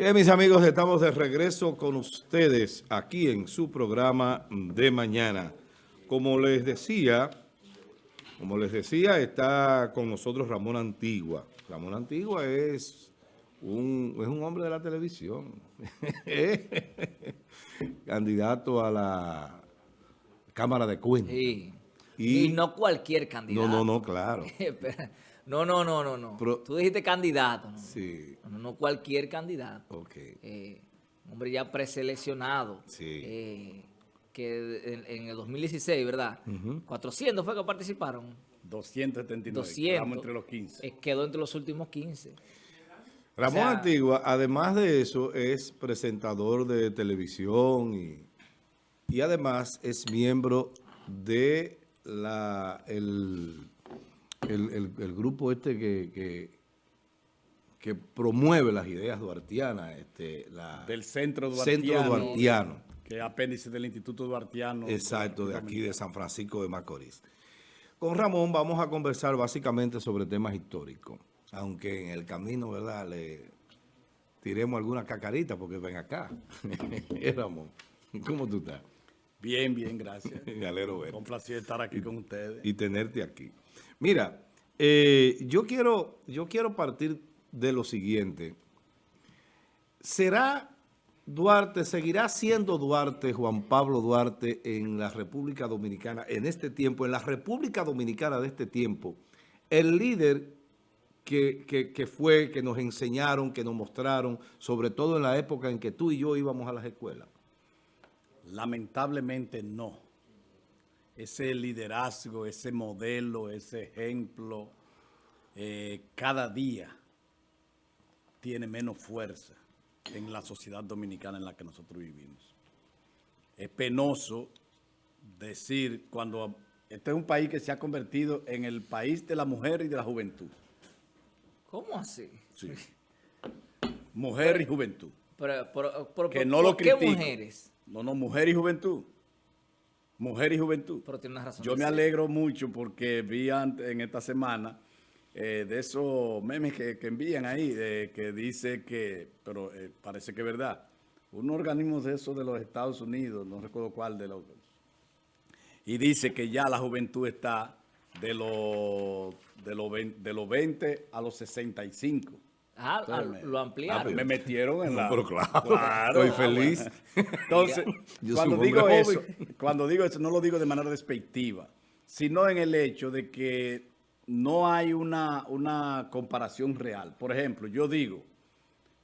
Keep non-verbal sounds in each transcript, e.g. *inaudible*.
Bien, mis amigos, estamos de regreso con ustedes aquí en su programa de mañana. Como les decía, como les decía, está con nosotros Ramón Antigua. Ramón Antigua es un, es un hombre de la televisión. *laughs* Candidato a la Cámara de Cuentas. Sí. Y, no cualquier candidato. No, no, no, claro. *laughs* no, no, no, no, no. Tú dijiste candidato. ¿no? Sí. No, no cualquier candidato. Ok. Eh, hombre ya preseleccionado. Sí. Eh, que en, el 2016, ¿verdad? 400 fue que participaron. 279. 200. entre los 15. Eh, quedó entre los últimos 15. Ramón Antigua, además de eso, es presentador de televisión y, y además es miembro de la, el, el, grupo este que, que, promueve las ideas duartianas. Este, la, del Centro Duartiano. Centro Duartiano. Que es apéndice del Instituto Duartiano. Exacto, de aquí de San Francisco de Macorís. Con Ramón vamos a conversar básicamente sobre temas históricos. Aunque en el camino, ¿verdad?, le tiremos alguna cacarita porque ven acá. *laughs* Ramón, ¿cómo tú estás? Bien, bien, gracias. *laughs* Me alegro ver. Un placer estar aquí con ustedes. Y tenerte aquí. Mira, eh, yo, quiero, yo quiero partir de lo siguiente. ¿Será Duarte, seguirá siendo Duarte, Juan Pablo Duarte, en la República Dominicana, en este tiempo, en la República Dominicana de este tiempo, el líder que, que, fue, que nos enseñaron, que nos mostraron, sobre todo en la época en que tú y yo íbamos a las escuelas? Lamentablemente no. Ese liderazgo, ese modelo, ese ejemplo, eh, cada día tiene menos fuerza en la sociedad dominicana en la que nosotros vivimos. Es penoso decir cuando este es un país que se ha convertido en el país de la mujer y de la juventud. ¿Cómo así? Sí. Mujer y juventud. Pero, que no lo ¿Qué mujeres? No, no, mujer y juventud. Mujer y juventud. Pero tiene una razón. Yo me alegro mucho porque vi en esta semana eh, de esos memes que, envían ahí, que dice que, pero eh, parece que es verdad, un organismo de esos de los Estados Unidos, no recuerdo cuál de los, y dice que ya la juventud está de los, de los, de los 20 a los 65. Ah, ah lo ampliaron. Ah, me metieron en la... pero claro, *laughs* estoy feliz. Entonces, *laughs* cuando digo eso, cuando digo eso, no lo digo de manera despectiva, sino en el hecho de que no hay una, una comparación real. Por ejemplo, yo digo,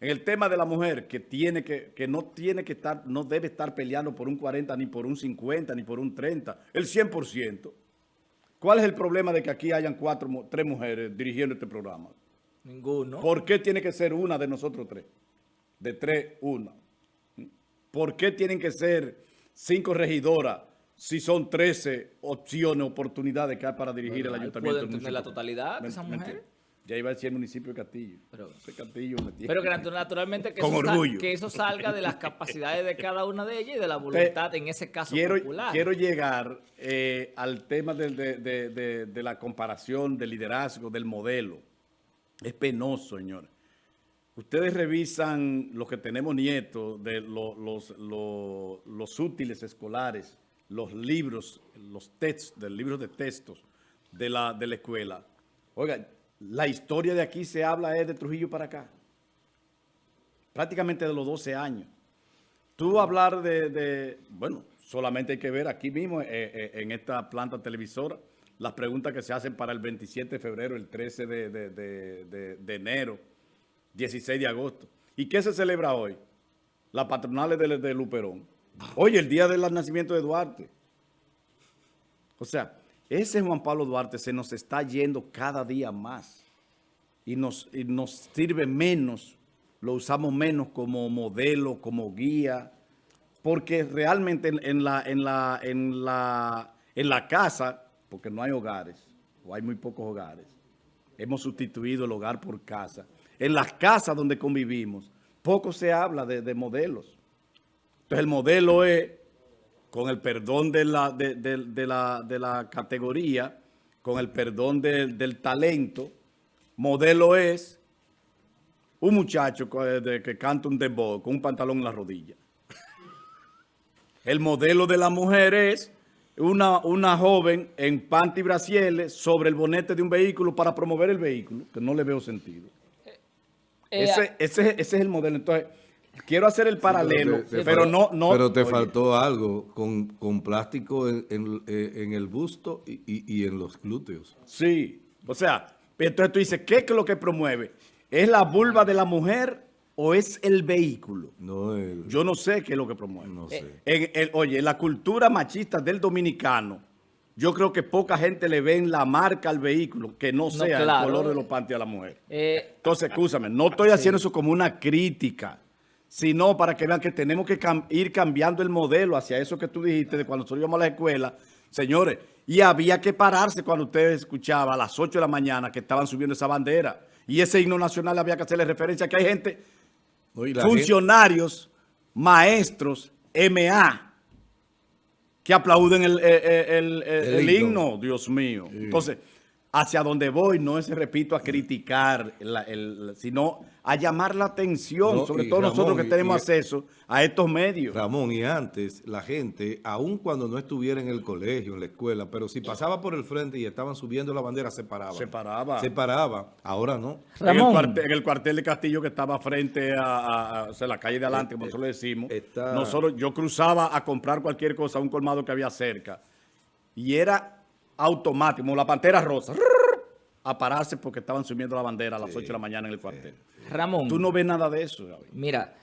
en el tema de la mujer, que, tiene que, que no tiene que estar, no debe estar peleando por un 40, ni por un 50, ni por un 30, el 100%. ¿Cuál es el problema de que aquí hayan cuatro, tres mujeres dirigiendo este programa? Ninguno. ¿Por qué tiene que ser una de nosotros tres? De tres, una. ¿Por qué tienen que ser cinco regidoras si son 13 opciones, oportunidades que hay para dirigir el ayuntamiento? ¿Pueden tener la totalidad de esa mujer? Ya iba a decir el municipio de Castillo. Pero, Castillo pero que naturalmente que eso, que eso, salga de las capacidades de cada una de ellas y de la voluntad, en ese caso quiero, popular. Quiero llegar eh, al tema de, de, la comparación, del liderazgo, del modelo. Es penoso, señor. Ustedes revisan lo que tenemos nietos de los, los, útiles escolares, los libros, los textos, del libros de textos de la, de la escuela. Oiga, la historia de aquí se habla es de Trujillo para acá. Prácticamente de los 12 años. Tú hablar de, bueno, solamente hay que ver aquí mismo eh, eh, en esta planta televisora las preguntas que se hacen para el 27 de febrero, el 13 de, enero, 16 de agosto. ¿Y qué se celebra hoy? Las patronales de, Luperón. Hoy, el día del nacimiento de Duarte. O sea, ese Juan Pablo Duarte se nos está yendo cada día más. Y nos, nos sirve menos, lo usamos menos como modelo, como guía. Porque realmente en, la, en, la, en, la, en la casa porque no hay hogares, o hay muy pocos hogares. Hemos sustituido el hogar por casa. En las casas donde convivimos, poco se habla de, modelos. Entonces el modelo es, con el perdón de la, de, la, categoría, con el perdón del talento, modelo es un muchacho que canta un dembow con un pantalón en la rodilla. *laughs* El modelo de la mujer es una, una joven en panty brasieles sobre el bonete de un vehículo para promover el vehículo, que no le veo sentido. Eh, ese, ese, ese, es el modelo. Entonces, quiero hacer el paralelo, pero, no, no... Pero te faltó algo con, con plástico en, en, en, el busto y, y, y en los glúteos. Sí, o sea, entonces tú dices, ¿qué es lo que promueve? ¿Es la vulva de la mujer o es el vehículo? No, Yo no sé qué es lo que promueve. No sé. En, oye, la cultura machista del dominicano, yo creo que poca gente le ve en la marca al vehículo que no sea el color de los panties a la mujer. Eh, Entonces, escúchame, no estoy haciendo eso como una crítica, sino para que vean que tenemos que ir cambiando el modelo hacia eso que tú dijiste de cuando nosotros íbamos a la escuela. Señores, y había que pararse cuando usted escuchaba a las 8 de la mañana que estaban subiendo esa bandera. Y ese himno nacional había que hacerle referencia a que hay gente, funcionarios, maestros, MA, que aplauden el, el, himno, Dios mío. Entonces, hacia donde voy no es, repito, a criticar, sino a llamar la atención, sobre todo nosotros que tenemos acceso a estos medios. Ramón, y antes la gente, aun cuando no estuviera en el colegio, en la escuela, pero si pasaba por el frente y estaban subiendo la bandera, se paraba. Se paraba. Se paraba, ahora no. En el, cuartel, de Castillo que estaba frente a, la calle de adelante, como eh, nosotros le decimos, nosotros, yo cruzaba a comprar cualquier cosa a un colmado que había cerca y era automático, la pantera rosa a pararse porque estaban subiendo la bandera a las 8 de la mañana en el cuartel. Ramón. Tú no ves nada de eso, Mira,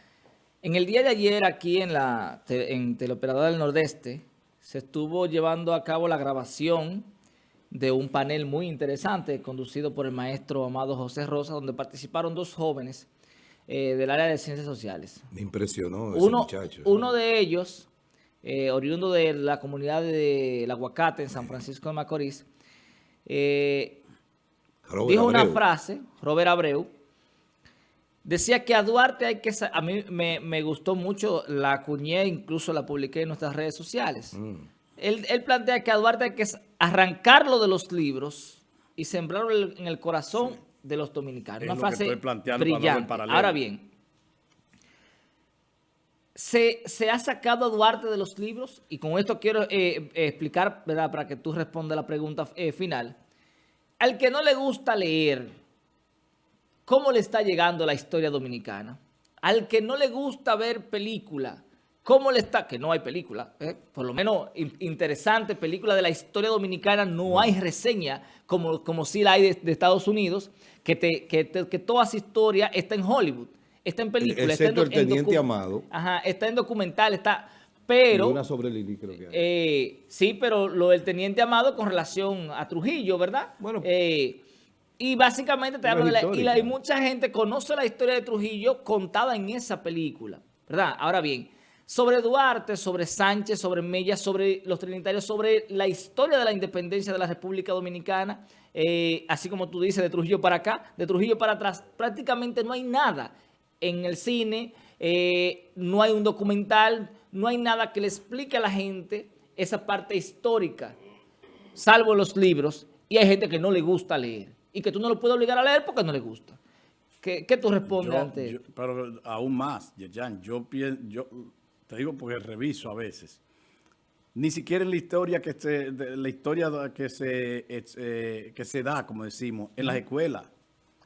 en el día de ayer aquí en la en Teleoperadora del Nordeste se estuvo llevando a cabo la grabación de un panel muy interesante conducido por el maestro Amado José Rosa, donde participaron dos jóvenes eh, del área de ciencias sociales. Me impresionó ese uno, muchacho. Uno de ellos, eh, oriundo de la comunidad del Aguacate en San Francisco de Macorís, eh, dijo una frase, Robert Abreu, decía que a Duarte hay que... A mí me, gustó mucho, la acuñé, incluso la publiqué en nuestras redes sociales. Mm. Él, plantea que a Duarte hay que arrancarlo de los libros y sembrarlo en el corazón de los dominicanos. una frase brillante. Ahora bien, se, ha sacado a Duarte de los libros y con esto quiero eh, explicar, ¿verdad? Para que tú respondas la pregunta eh, final. Al que no le gusta leer, ¿cómo le está llegando la historia dominicana? Al que no le gusta ver película, ¿cómo le está? Que no hay película, ¿eh? por lo menos interesante película de la historia dominicana, no hay reseña como, como sí la hay de, Estados Unidos, que, te, que, toda esa historia está en Hollywood, está en película. está en, el Teniente Amado. Ajá, está en documental, está... Pero, una sobre Lili creo que hay. Eh, sí, pero lo del Teniente Amado con relación a Trujillo, ¿verdad? Bueno. Eh, y básicamente te hablo de la, y, la, mucha gente conoce la historia de Trujillo contada en esa película, ¿verdad? Ahora bien, sobre Duarte, sobre Sánchez, sobre Mella, sobre los trinitarios, sobre la historia de la independencia de la República Dominicana, eh, así como tú dices, de Trujillo para acá, de Trujillo para atrás, prácticamente no hay nada en el cine, no hay un documental, no hay nada que le explique a la gente esa parte histórica, salvo los libros, y hay gente que no le gusta leer, y que tú no lo puedes obligar a leer porque no le gusta. ¿Qué, tú respondes ante eso? Pero aún más, Yerjan, yo, yo te digo porque reviso a veces, ni siquiera en la historia que se, la historia que se, eh, que se da, como decimos, en las escuelas,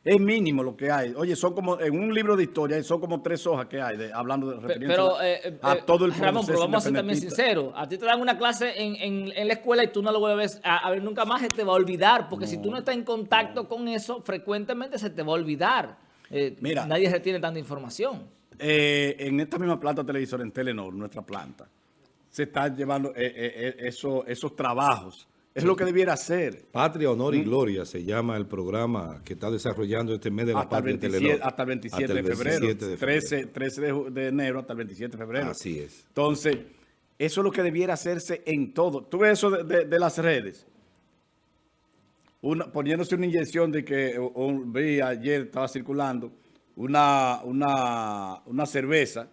es mínimo lo que hay. Oye, son como, en un libro de historia, son como tres hojas que hay, de, hablando de pero, eh, eh, a todo el Ramón, pero vamos a ser también sinceros. A ti te dan una clase en, en, la escuela y tú no lo vuelves a, ver nunca más, se te va a olvidar. Porque si tú no estás en contacto con eso, frecuentemente se te va a olvidar. Eh, Mira, nadie retiene tanta información. en esta misma planta televisora, en Telenor, nuestra planta, se están llevando esos, esos trabajos es lo que debiera ser. Patria, Honor y ¿Mm? Gloria se llama el programa que está desarrollando este mes de la hasta Patria el 27, Hasta el 27, de, febrero. 13, 13 de, enero hasta el 27 de febrero. Así es. Entonces, eso es lo que debiera hacerse en todo. Tú ves eso de, las redes. Una, poniéndose una inyección de que vi ayer, estaba circulando, una, una, una cerveza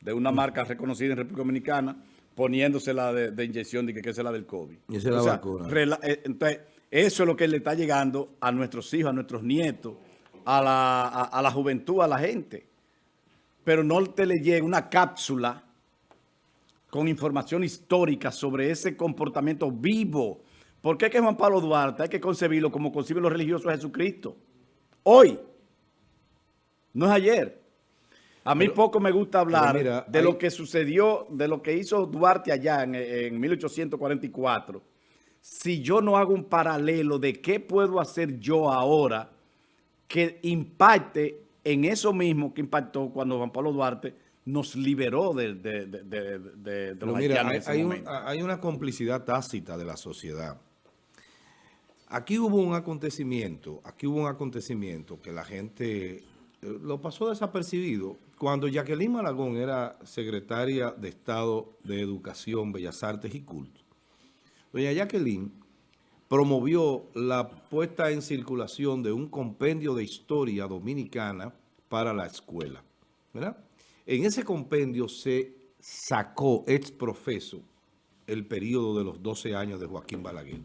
de una marca reconocida en República Dominicana, poniéndose la de, inyección de que, es la del COVID. Y esa es la vacuna. Eh, entonces, eso es lo que le está llegando a nuestros hijos, a nuestros nietos, a la, a la juventud, a la gente. Pero no te le llega una cápsula con información histórica sobre ese comportamiento vivo. ¿Por qué que Juan Pablo Duarte hay que concebirlo como conciben los religiosos a Jesucristo? Hoy, no es ayer. A mí poco me gusta hablar de lo que sucedió, de lo que hizo Duarte allá en, en 1844. Si yo no hago un paralelo de qué puedo hacer yo ahora que impacte en eso mismo que impactó cuando Juan Pablo Duarte nos liberó de, de, los mira, hay, hay una complicidad tácita de la sociedad. Aquí hubo un acontecimiento, aquí hubo un acontecimiento que la gente eh, lo pasó desapercibido. Cuando Jacqueline Malagón era secretaria de Estado de Educación, Bellas Artes y Culto, doña Jacqueline promovió la puesta en circulación de un compendio de historia dominicana para la escuela. En ese compendio se sacó ex profeso el periodo de los 12 años de Joaquín Balaguer.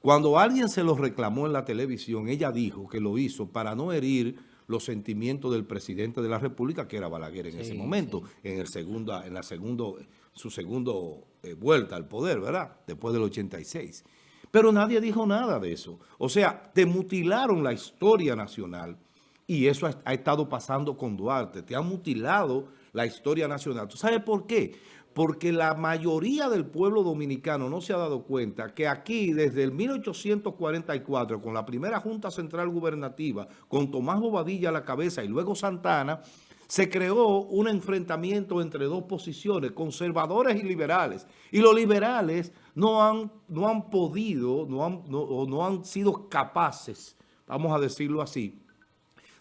Cuando alguien se lo reclamó en la televisión, ella dijo que lo hizo para no herir los sentimientos del presidente de la República, que era Balaguer en ese momento, en el segunda, en la segundo, su segundo eh, vuelta al poder, ¿verdad? Después del 86. Pero nadie dijo nada de eso. O sea, te mutilaron la historia nacional y eso ha, ha estado pasando con Duarte. Te han mutilado la historia nacional. ¿Tú sabes por qué? Porque la mayoría del pueblo dominicano no se ha dado cuenta que aquí, desde el 1844, con la primera Junta Central Gubernativa, con Tomás Bobadilla a la cabeza y luego Santana, se creó un enfrentamiento entre dos posiciones, conservadores y liberales. Y los liberales no han, no han podido, no han, no, no han sido capaces, vamos a decirlo así,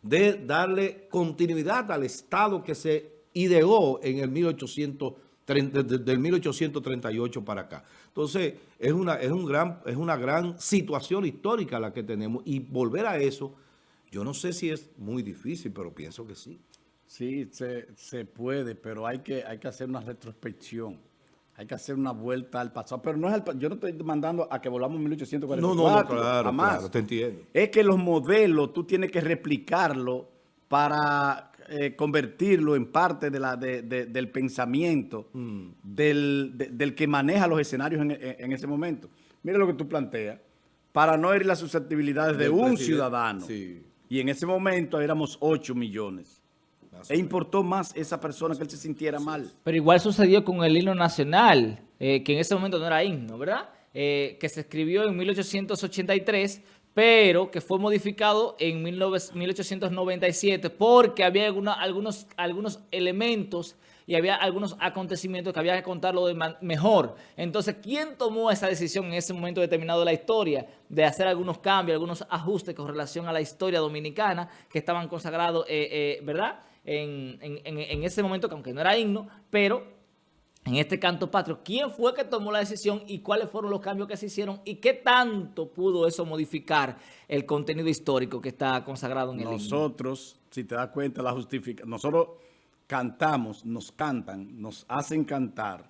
de darle continuidad al Estado que se ideó en el 1830, del 1838 para acá. Entonces, es una, es, un gran, es una gran situación histórica la que tenemos y volver a eso, yo no sé si es muy difícil, pero pienso que sí. Sí, se, se puede, pero hay que, hay que hacer una retrospección. Hay que hacer una vuelta al pasado. Pero no es yo no estoy mandando a que volvamos a 1844. No, no, claro, claro, te entiendo. Es que los modelos tú tienes que replicarlo para eh, convertirlo en parte de la, del pensamiento mm. del, que maneja los escenarios en, ese momento. Mira lo que tú planteas. Para no herir las susceptibilidades de un ciudadano. Y en ese momento éramos 8 millones. e importó más esa persona que él se sintiera mal. Pero igual sucedió con el himno nacional, eh, que en ese momento no era himno, ¿verdad? Eh, que se escribió en 1883 pero que fue modificado en 1897 porque había algunos, algunos elementos y había algunos acontecimientos que había que contarlo de mejor. Entonces, ¿quién tomó esa decisión en ese momento determinado de la historia de hacer algunos cambios, algunos ajustes con relación a la historia dominicana que estaban consagrados, eh, eh, ¿verdad? En, ese momento, que aunque no era himno, pero en este canto patrio, ¿quién fue que tomó la decisión y cuáles fueron los cambios que se hicieron y qué tanto pudo eso modificar el contenido histórico que está consagrado en el Nosotros, si te das cuenta, la justifica. Nosotros cantamos, nos cantan, nos hacen cantar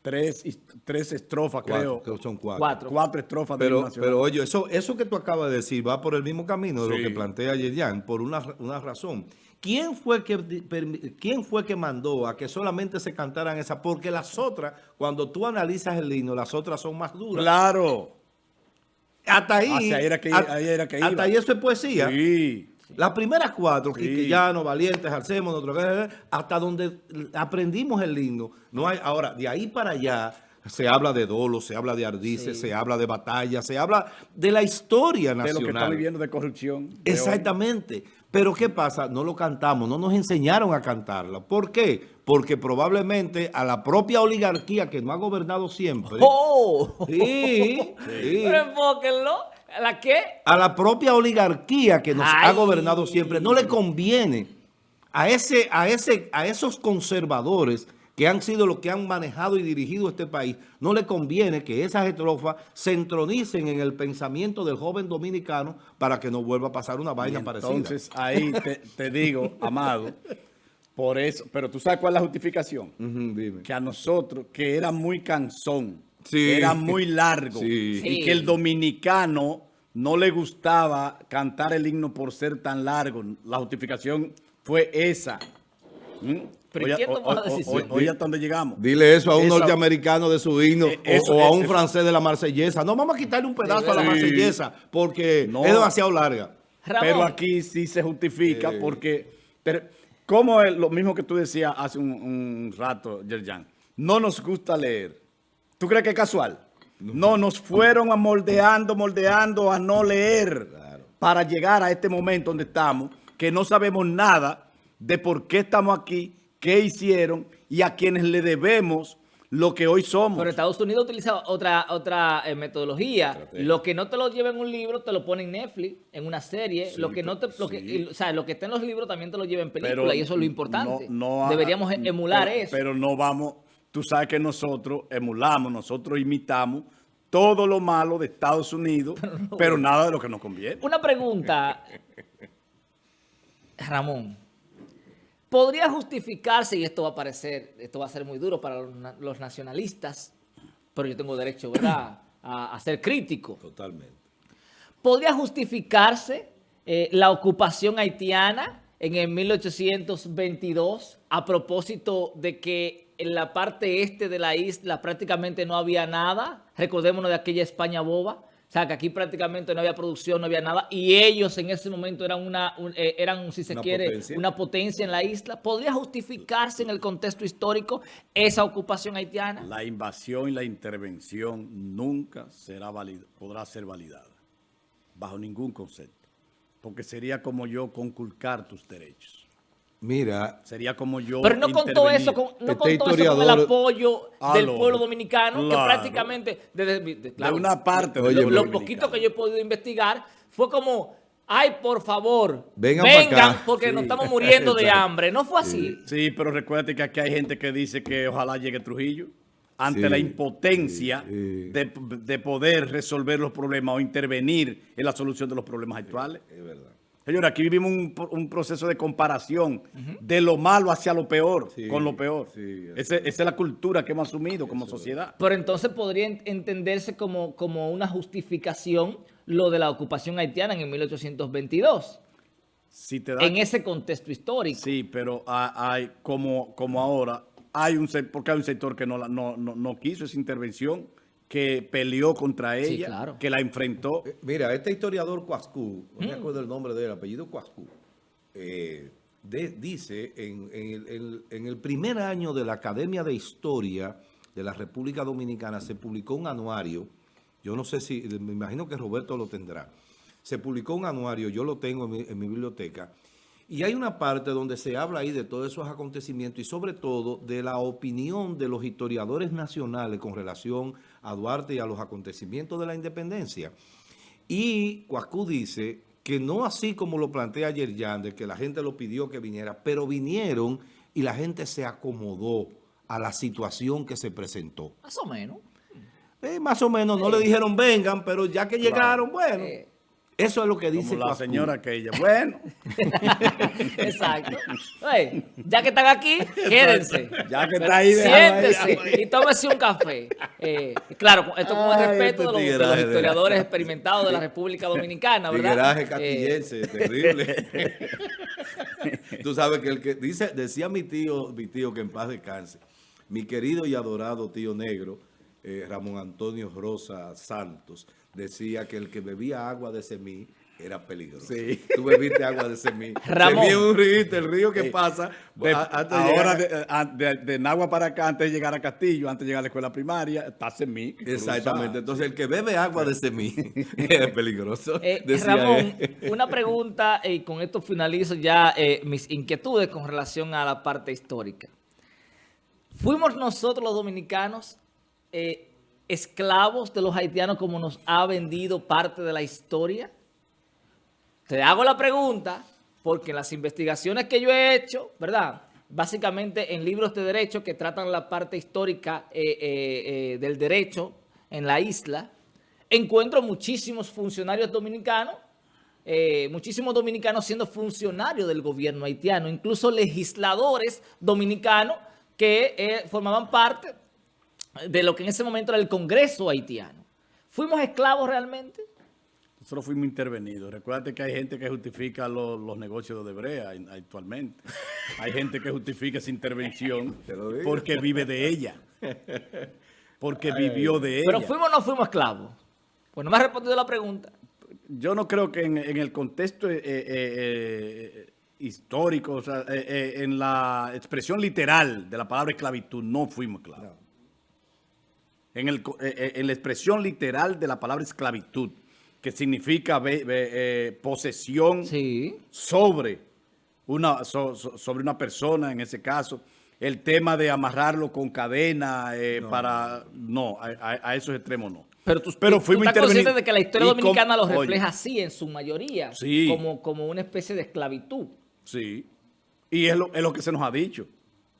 tres, tres estrofas, creo. Que son cuatro. cuatro. estrofas pero, de Pero oye, eso, eso que tú acabas de decir va por el mismo camino de lo que plantea Yerian, por una, una razón. ¿Quién fue, que, ¿Quién fue que mandó a que solamente se cantaran esas? Porque las otras, cuando tú analizas el himno, las otras son más duras. ¡Claro! Hasta ahí, hasta ahí eso es poesía. Sí. Las primeras cuatro, sí. Valientes, Arcemos, hasta donde aprendimos el himno. No hay, ahora, de ahí para allá se habla de dolo, se habla de ardices, se habla de batalla, se habla de la historia nacional. De lo que está viviendo de corrupción. Exactamente. Pero ¿qué pasa? No lo cantamos, no nos enseñaron a cantarla. ¿Por qué? Porque probablemente a la propia oligarquía que no ha gobernado siempre. *laughs* ¡Oh! Sí, *laughs* Pero enfóquenlo. ¿A la qué? A la propia oligarquía que nos ha gobernado siempre. No le conviene a, ese, a, ese, a esos conservadores que han sido los que han manejado y dirigido este país, no le conviene que esas estrofas se entronicen en el pensamiento del joven dominicano para que no vuelva a pasar una vaina parecida. Entonces, ahí te, digo, Amado, por eso, pero tú sabes cuál es la justificación. Que a nosotros, que era muy cansón, era muy largo, y que el dominicano no le gustaba cantar el himno por ser tan largo. La justificación fue esa. ¿Mm? Pero ¿quién tomó la decisión? Oye, hasta dónde llegamos. Dile eso a un norteamericano de su himno eh, o, a un francés de la marsellesa. No, vamos a quitarle un pedazo a la marsellesa porque es demasiado larga. Pero aquí sí se justifica porque... como es lo mismo que tú decías hace un, rato, Yerjan, no nos gusta leer. ¿Tú crees que es casual? No, nos fueron a moldeando, moldeando a no leer para llegar a este momento donde estamos, que no sabemos nada de por qué estamos aquí, qué hicieron y a quienes le debemos lo que hoy somos. Pero Estados Unidos utiliza otra otra eh, metodología. Lo que no te lo lleva en un libro, te lo pone en Netflix, en una serie. lo que no te, lo que, o sea, lo que está en los libros también te lo lleva en película y eso es lo importante. Deberíamos emular eso. Pero no vamos, tú sabes que nosotros emulamos, nosotros imitamos todo lo malo de Estados Unidos, pero nada de lo que nos conviene. Una pregunta, Ramón. Podría justificarse, y esto va a parecer, esto va a ser muy duro para los, nacionalistas, pero yo tengo derecho, ¿verdad?, *clears throat* a, ser crítico. Totalmente. ¿Podría justificarse eh, la ocupación haitiana en el 1822 a propósito de que en la parte este de la isla prácticamente no había nada? Recordémonos de aquella España boba. O sea, que aquí prácticamente no había producción, no había nada. Y ellos en ese momento eran, una, eh, eran si se quiere, una potencia en la isla. ¿Podría justificarse en el contexto histórico esa ocupación haitiana? La invasión y la intervención nunca será podrá ser validada. Bajo ningún concepto. Porque sería como yo conculcar tus derechos. Mira, sería como yo Pero no contó eso con, no este contó eso con el apoyo del pueblo dominicano, que prácticamente, de, una parte, lo, poquito que yo he podido investigar, fue como, ay, por favor, vengan, porque nos estamos muriendo de *laughs* hambre. No fue así. Sí, pero recuérdate que aquí hay gente que dice que ojalá llegue Trujillo ante la impotencia de, de poder resolver los problemas o intervenir en la solución de los problemas actuales. Es verdad. Señora, aquí vivimos un, proceso de comparación de lo malo hacia lo peor, con lo peor. esa es la cultura que hemos asumido como sociedad. Pero entonces podría entenderse como, como una justificación lo de la ocupación haitiana en el 1822. en ese contexto histórico. Sí, pero hay, como, como ahora, hay un porque hay un sector que no, no, no quiso esa intervención que peleó contra ella, que la enfrentó. Eh, mira, este historiador Cuascú, no me mm. acuerdo el nombre del apellido Cuascú, eh, dice en, en, el, primer año de la Academia de Historia de la República Dominicana se publicó un anuario, yo no sé si, me imagino que Roberto lo tendrá, se publicó un anuario, yo lo tengo en mi biblioteca, y hay una parte donde se habla ahí de todos esos acontecimientos y sobre todo de la opinión de los historiadores nacionales con relación a Duarte y a los acontecimientos de la independencia. Y Cuascú dice que no así como lo plantea ayer Yande, que la gente lo pidió que viniera, pero vinieron y la gente se acomodó a la situación que se presentó. Más o menos. Eh, más o menos, no le dijeron vengan, pero ya que llegaron, bueno... Eh, eso es lo que dice Como la señora aquella. Bueno. *laughs* Exacto. ya que están aquí, *laughs* quédense. Ya que está ahí. Siéntese y tómese un café. Eh, claro, esto con el respeto de los, historiadores experimentados de la República Dominicana, ¿verdad? Tigueraje catillense, eh. *laughs* terrible. Tú sabes que el que dice, decía mi tío, mi tío que en paz descanse, mi querido y adorado tío negro, eh, Ramón Antonio Rosa Santos, decía que el que bebía agua de semí era peligroso. Sí. Tú bebiste agua de semí. *laughs* Ramón. Semí un río, el río que pasa. ahora de, de, Nagua para acá, antes de llegar a Castillo, antes de llegar a la escuela primaria, está semí. Exactamente. Entonces, el que bebe agua de semí *laughs* es peligroso. Eh, Ramón, *laughs* una pregunta, y con esto finalizo ya eh, mis inquietudes con relación a la parte histórica. ¿Fuimos nosotros los dominicanos eh, esclavos de los haitianos como nos ha vendido parte de la historia? Te hago la pregunta porque en las investigaciones que yo he hecho, ¿verdad? Básicamente en libros de derecho que tratan la parte histórica eh, eh, eh, del derecho en la isla, encuentro muchísimos funcionarios dominicanos, muchísimos dominicanos siendo funcionarios del gobierno haitiano, incluso legisladores dominicanos que formaban parte de lo que en ese momento era el Congreso haitiano. ¿Fuimos esclavos realmente? Nosotros fuimos intervenidos. Recuerda que hay gente que justifica los, negocios de Odebrea actualmente. hay gente que justifica esa intervención *laughs* porque vive de ella. Porque vivió de ella. Pero fuimos o no fuimos esclavos. Pues no me ha respondido la pregunta. Yo no creo que en, el contexto eh, eh, eh, histórico, o sea, en la expresión literal de la palabra esclavitud, no fuimos esclavos. En, el, en la expresión literal de la palabra esclavitud, que significa eh, posesión sobre, una, sobre una persona, en ese caso. El tema de amarrarlo con cadena eh, para... No, a, esos extremos no. Pero tú, Pero fuimos estás consciente de que la historia dominicana lo refleja así, en su mayoría, como, como una especie de esclavitud. Sí, y es lo, es lo que se nos ha dicho.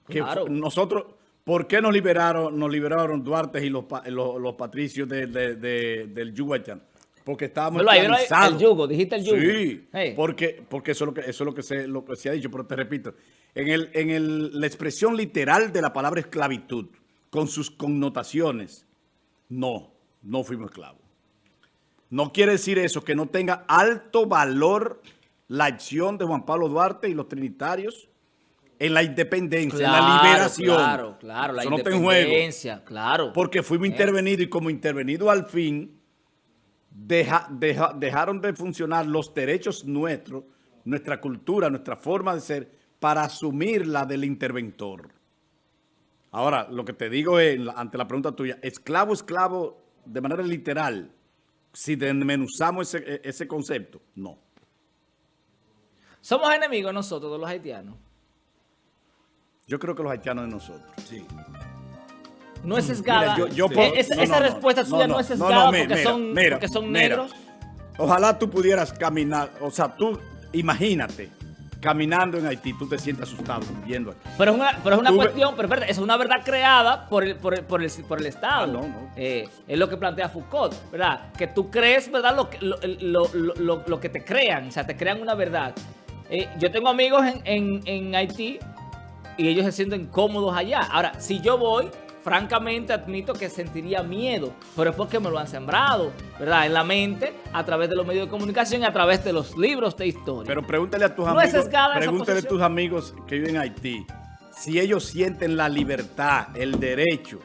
Que nosotros, ¿por qué nos liberaron nos liberaron Duarte y los, los, patricios de, del Yuguayán? Porque estábamos el yugo, dijiste el yugo. Sí, porque, porque eso es lo que, eso es lo que, se, lo que se ha dicho, pero te repito, en, el, en el, la expresión literal de la palabra esclavitud, con sus connotaciones, no, no fuimos esclavos. No quiere decir eso, que no tenga alto valor la acción de Juan Pablo Duarte y los trinitarios en la independencia, en la liberación. Claro, claro, la independencia, claro. Porque fuimos eh. intervenidos y como intervenido al fin dejaron de funcionar los derechos nuestros, nuestra cultura, nuestra forma de ser, para asumir la del interventor. Ahora, lo que te digo es, ante la pregunta tuya, esclavo, esclavo, de manera literal, si desmenuzamos ese, ese concepto, no. ¿Somos enemigos nosotros, los haitianos? Yo creo que los haitianos de nosotros. Sí no es sesgada. esa, respuesta tuya no, es sesgada porque, son, porque son negros. Ojalá tú pudieras caminar, o sea, tú imagínate caminando en Haití, tú te sientes asustado viendo aquí. Pero es una, pero es una cuestión, pero es una verdad creada por el, por el, por el, por el Estado. Ah, no, no. Eh, es lo que plantea Foucault, ¿verdad? Que tú crees, ¿verdad? Lo, lo, lo, lo que te crean, o sea, te crean una verdad. Eh, yo tengo amigos en, en, en Haití y ellos se sienten cómodos allá. Ahora, si yo voy francamente admito que sentiría miedo, pero es porque me lo han sembrado, ¿verdad? En la mente, a través de los medios de comunicación y a través de los libros de historia. Pero pregúntale a tus amigos, pregúntale a tus amigos que viven en Haití, si ellos sienten la libertad, el derecho,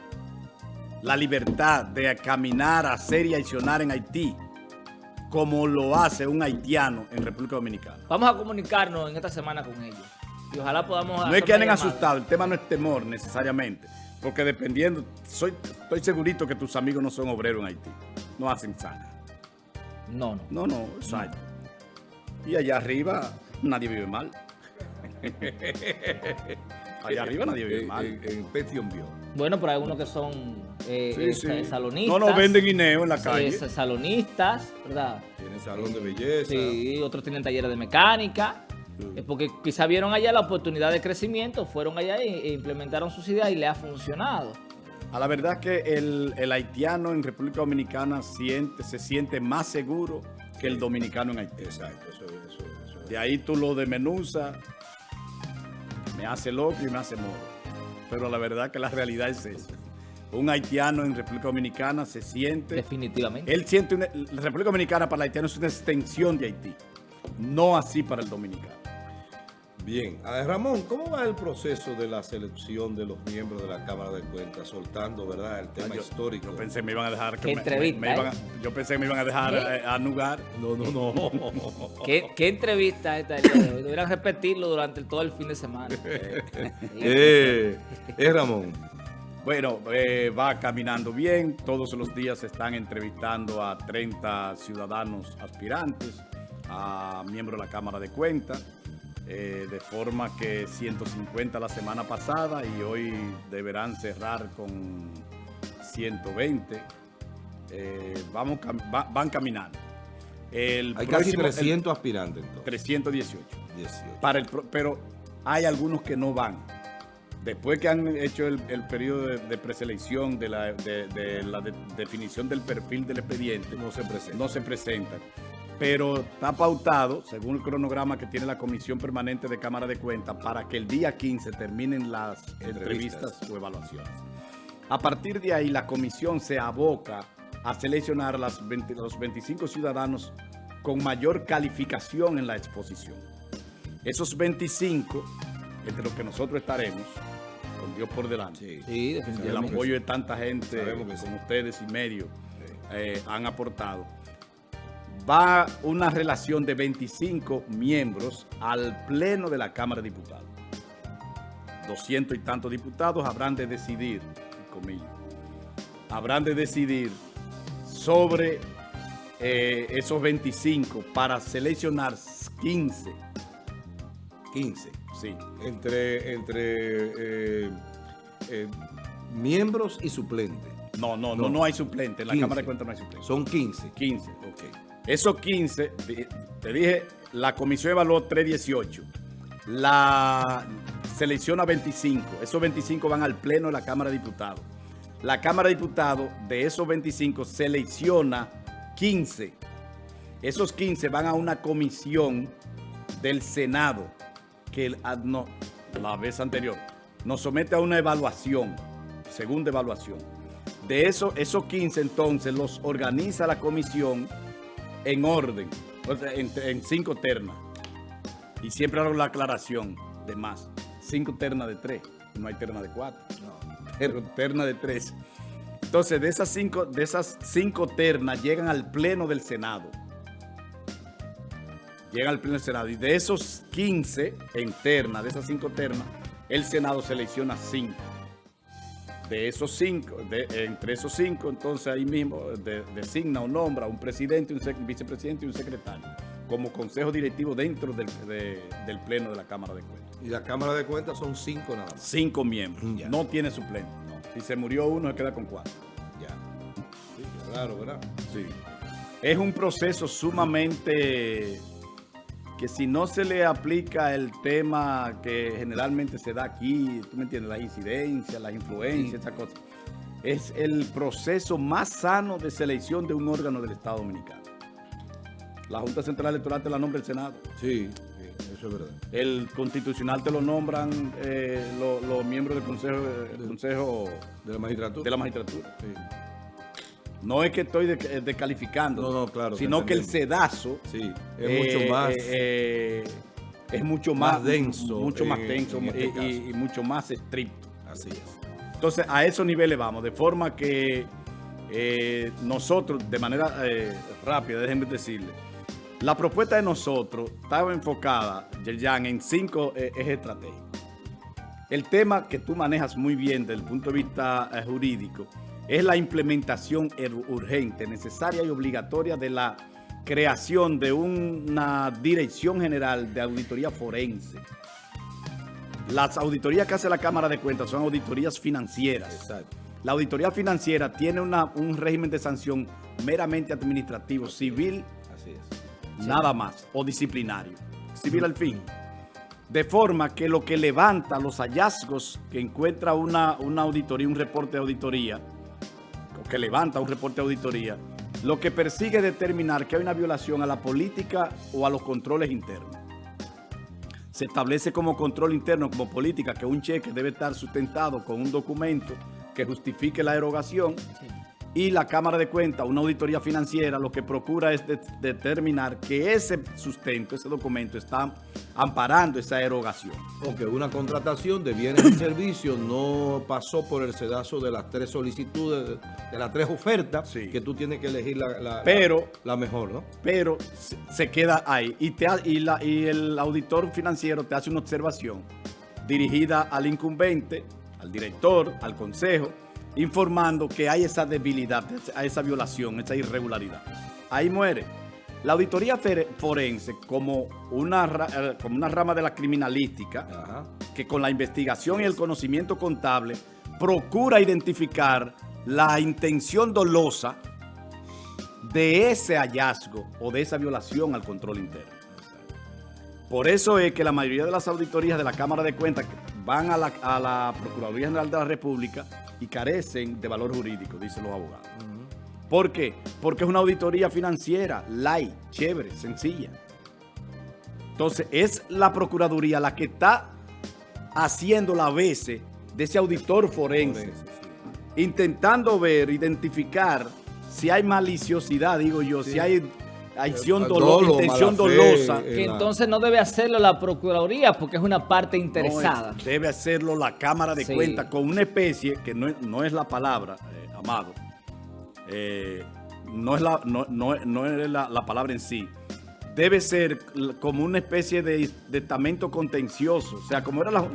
la libertad de caminar, hacer y accionar en Haití, como lo hace un haitiano en República Dominicana. Vamos a comunicarnos en esta semana con ellos. Y ojalá podamos... No es que anden asustados, el tema no es temor necesariamente. Porque dependiendo, soy, estoy segurito que tus amigos no son obreros en Haití. No hacen sana. No, no. No, no, exacto. Y allá arriba nadie vive mal. *laughs* allá arriba nadie vive mal. En, en vio. Bueno, pero hay algunos que son eh, eh, salonistas. No, no, venden guineo en la calle. salonistas, ¿verdad? Tienen salón de belleza. Sí, otros tienen talleres de mecánica. Es porque quizá vieron allá la oportunidad de crecimiento, fueron allá e, implementaron sus ideas y le ha funcionado. A la verdad que el, haitiano en República Dominicana siente, se siente más seguro que el dominicano en Haití. Exacto, eso, eso, De ahí tú lo desmenuzas, me hace loco y me hace moro. Pero la verdad que la realidad es eso. Un haitiano en República Dominicana se siente... Definitivamente. Él siente... Una, la República Dominicana para el haitiano es una extensión de Haití. No así para el dominicano. Bien, a Ramón, ¿cómo va el proceso de la selección de los miembros de la Cámara de Cuentas, soltando, verdad, el tema histórico? Yo pensé que me iban a dejar... ¿Qué entrevista, ¿eh? Yo pensé que me iban a dejar eh, anugar. No, no, no. *laughs* ¿Qué, ¿Qué, entrevista esta Deberían repetirlo durante todo el fin de semana. *laughs* eh, eh, Ramón. Bueno, eh, va caminando bien. Todos los días se están entrevistando a 30 ciudadanos aspirantes, a miembros de la Cámara de Cuentas. Eh, de forma que 150 la semana pasada y hoy deberán cerrar con 120. Eh, vamos, van caminando. El hay casi 300 aspirantes. 318. Para el, pero hay algunos que no van. Después que han hecho el, periodo de, preselección, de la, de, la definición del perfil del expediente, no se presentan. No se presentan pero está pautado, según el cronograma que tiene la Comisión Permanente de Cámara de Cuentas, para que el día 15 terminen las entrevistas, o evaluaciones. A partir de ahí, la comisión se aboca a seleccionar las los 25 ciudadanos con mayor calificación en la exposición. Esos 25, entre los que nosotros estaremos, con Dios por delante, y el apoyo de tanta gente como ustedes y medio eh, han aportado, va una relación de 25 miembros al pleno de la Cámara de Diputados. 200 y tantos diputados habrán de decidir, comillas, habrán de decidir sobre eh, esos 25 para seleccionar 15. 15. Sí. Entre, entre eh, eh, miembros y suplentes. No, no, no, no, hay suplente. En la Cámara de Cuentas no hay suplente. Son 15. 15, ok. Esos 15, te dije, la comisión evaluó 318. La selecciona 25. Esos 25 van al pleno de la Cámara de Diputados. La Cámara de Diputados, de esos 25, selecciona 15. Esos 15 van a una comisión del Senado, que ah, no, la vez anterior, nos somete a una evaluación, segunda evaluación. De eso, esos 15 entonces los organiza la comisión en orden, en, cinco ternas. Y siempre hago la aclaración de más. Cinco ternas de tres, no hay terna de cuatro. Pero terna de tres. Entonces, de esas cinco, de esas cinco ternas llegan al pleno del Senado. Llegan al pleno del Senado. Y de esos 15 en terna, de esas cinco ternas, el Senado selecciona cinco de esos cinco, entre esos cinco, entonces ahí mismo designa o nombra un presidente, un vicepresidente y un secretario como consejo directivo dentro del, pleno de la Cámara de Cuentas. Y la Cámara de Cuentas son cinco nada más. Cinco miembros. No tiene suplente. Si se murió uno, se queda con cuatro. Ya. claro, ¿verdad? Sí. Es un proceso sumamente que si no se le aplica el tema que generalmente se da aquí, tú me entiendes, las incidencias, las influencias, esa cosa, es el proceso más sano de selección de un órgano del Estado Dominicano. La Junta Central Electoral te la nombra el Senado. Sí, eso es verdad. El Constitucional te lo nombran eh, los, miembros del Consejo, consejo de la Magistratura. De la magistratura. No es que estoy descalificando, sino que el sedazo sí, es mucho eh, más... Eh, es mucho más, denso. Mucho más denso este y, mucho más estricto. Así es. Entonces, a esos niveles vamos, de forma que eh, nosotros, de manera rápida, déjenme decirle, la propuesta de nosotros estaba enfocada, Yerjan, en cinco ejes estratégicos. El tema que tú manejas muy bien desde el punto de vista jurídico es la implementación urgente, necesaria y obligatoria de la creación de una Dirección General de Auditoría Forense. Las auditorías que hace la Cámara de Cuentas son auditorías financieras. La auditoría financiera tiene un régimen de sanción meramente administrativo, civil, nada más, o disciplinario. Civil al fin. De forma que lo que levanta los hallazgos que encuentra una, una auditoría, un reporte de auditoría, que levanta un reporte de auditoría, lo que persigue es determinar que hay una violación a la política o a los controles internos. Se establece como control interno, como política, que un cheque debe estar sustentado con un documento que justifique la erogación y la Cámara de Cuentas, una auditoría financiera, lo que procura es determinar que ese sustento, ese documento está amparando esa erogación. Ok, una contratación de bienes y *coughs* servicios no pasó por el sedazo de las tres solicitudes, de las tres ofertas, que tú tienes que elegir la, pero, la, mejor, ¿no? Pero se queda ahí y, te, y, la, y el auditor financiero te hace una observación dirigida al incumbente, al director, al consejo, informando que hay esa debilidad, esa violación, esa irregularidad. Ahí muere. La auditoría forense, como una, eh, como una rama de la criminalística, que con la investigación y el conocimiento contable procura identificar la intención dolosa de ese hallazgo o de esa violación al control interno. Por eso es que la mayoría de las auditorías de la Cámara de Cuentas van a la, a la Procuraduría General de la República y carecen de valor jurídico, dicen los abogados. ¿Por qué? Porque es una auditoría financiera, light, chévere, sencilla. Entonces, es la Procuraduría la que está haciendo la veces de ese auditor forense, intentando ver, identificar si hay maliciosidad, digo yo, si hay acción dolo, intención dolosa. Que entonces no debe hacerlo la Procuraduría porque es una parte interesada. debe hacerlo la Cámara de Cuentas con una especie que no, es la palabra, eh, Amado, eh, no es, la, no, es la, palabra en sí. Debe ser como una especie de, estamento contencioso. O sea, como era la...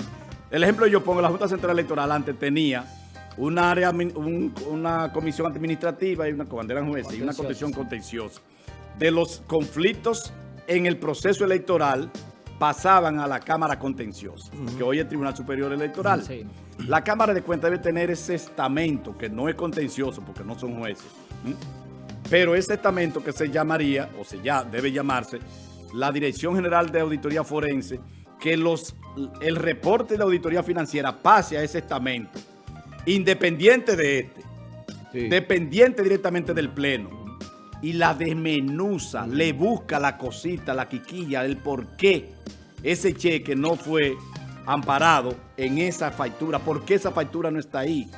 El ejemplo yo pongo, la Junta Central Electoral antes tenía un área, una comisión administrativa y una comandera jueza y una comisión contenciosa de los conflictos en el proceso electoral pasaban a la Cámara Contenciosa, que hoy es el Tribunal Superior Electoral. La Cámara de Cuentas debe tener ese estamento, que no es contencioso porque no son jueces, pero ese estamento que se llamaría, o se ya debe llamarse, la Dirección General de Auditoría Forense, que los, el reporte de auditoría financiera pase a ese estamento, independiente de este, dependiente directamente del Pleno y la desmenuza, le busca la cosita, la quiquilla, el por qué ese cheque no fue amparado en esa factura, por qué esa factura no está ahí,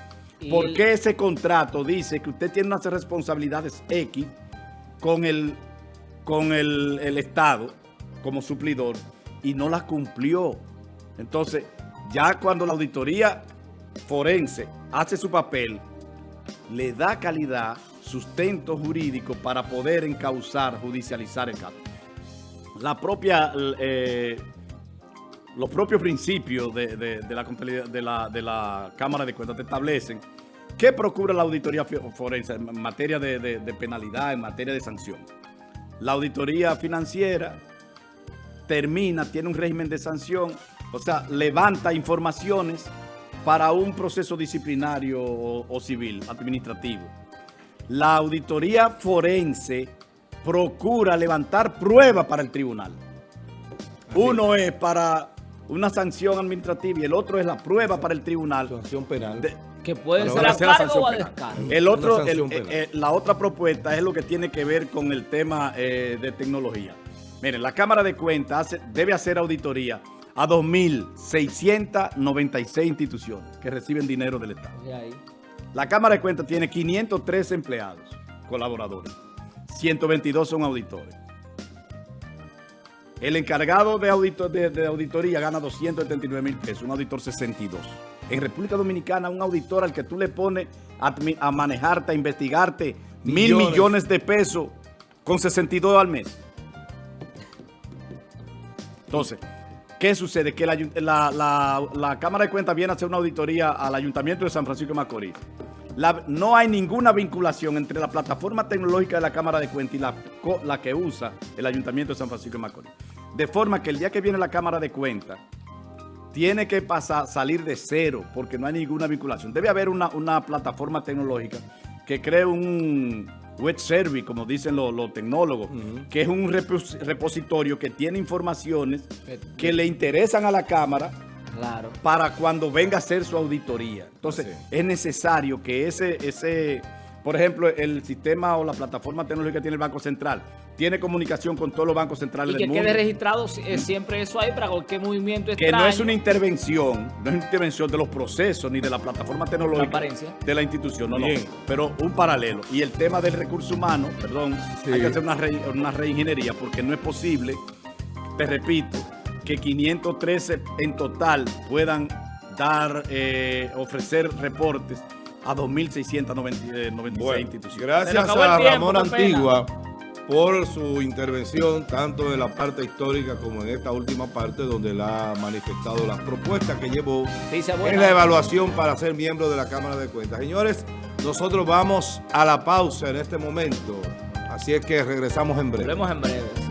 por qué ese contrato dice que usted tiene unas responsabilidades X con el, con el, el Estado como suplidor y no las cumplió. Entonces, ya cuando la auditoría forense hace su papel, le da calidad sustento jurídico para poder encauzar, judicializar el caso. La propia, eh, los propios principios de, la, de, la, Cámara de Cuentas te establecen qué procura la auditoría forense en materia de, penalidad, en materia de sanción. La auditoría financiera termina, tiene un régimen de sanción, o sea, levanta informaciones para un proceso disciplinario o civil, administrativo la auditoría forense procura levantar pruebas para el tribunal. Uno es para una sanción administrativa y el otro es la prueba para el tribunal. Sanción penal. que puede ser a cargo o a descargo. El otro, eh, eh, la otra propuesta es lo que tiene que ver con el tema eh, de tecnología. Miren, la Cámara de Cuentas debe hacer auditoría a 2.696 instituciones que reciben dinero del Estado. La Cámara de Cuentas tiene 503 empleados, colaboradores. 122 son auditores. El encargado de, auditoría gana 279 mil pesos, un auditor 62. En República Dominicana, un auditor al que tú le pones a, manejarte, a investigarte mil millones de pesos con 62 al mes. Entonces, ¿qué sucede? Que la, la Cámara de Cuentas viene a hacer una auditoría al Ayuntamiento de San Francisco de Macorís no hay ninguna vinculación entre la plataforma tecnológica de la Cámara de Cuentas y la, que usa el Ayuntamiento de San Francisco de Macorís. De forma que el día que viene la Cámara de Cuentas, tiene que pasar, salir de cero, porque no hay ninguna vinculación. Debe haber una, plataforma tecnológica que cree un web service, como dicen los, tecnólogos, que es un repositorio que tiene informaciones que le interesan a la Cámara Claro. Para cuando venga a hacer su auditoría. Entonces, es necesario que ese, ese, por ejemplo, el sistema o la plataforma tecnológica que tiene el Banco Central, tiene comunicación con todos los bancos centrales del mundo. Y que quede registrado eh, siempre eso ahí para cualquier movimiento extraño. Que no es una intervención, no es una intervención de los procesos ni de la plataforma tecnológica de la institución, no, no, pero un paralelo. Y el tema del recurso humano, perdón, hay que hacer una, una reingeniería porque no es posible, te repito, que 513 en total puedan dar, eh, ofrecer reportes a 2.696 instituciones. Gracias a Ramón Antigua por su intervención, tanto en la parte histórica como en esta última parte, donde él ha manifestado las propuestas que llevó en la evaluación para ser miembro de la Cámara de Cuentas. Señores, nosotros vamos a la pausa en este momento, así es que regresamos en breve. Volvemos en breve.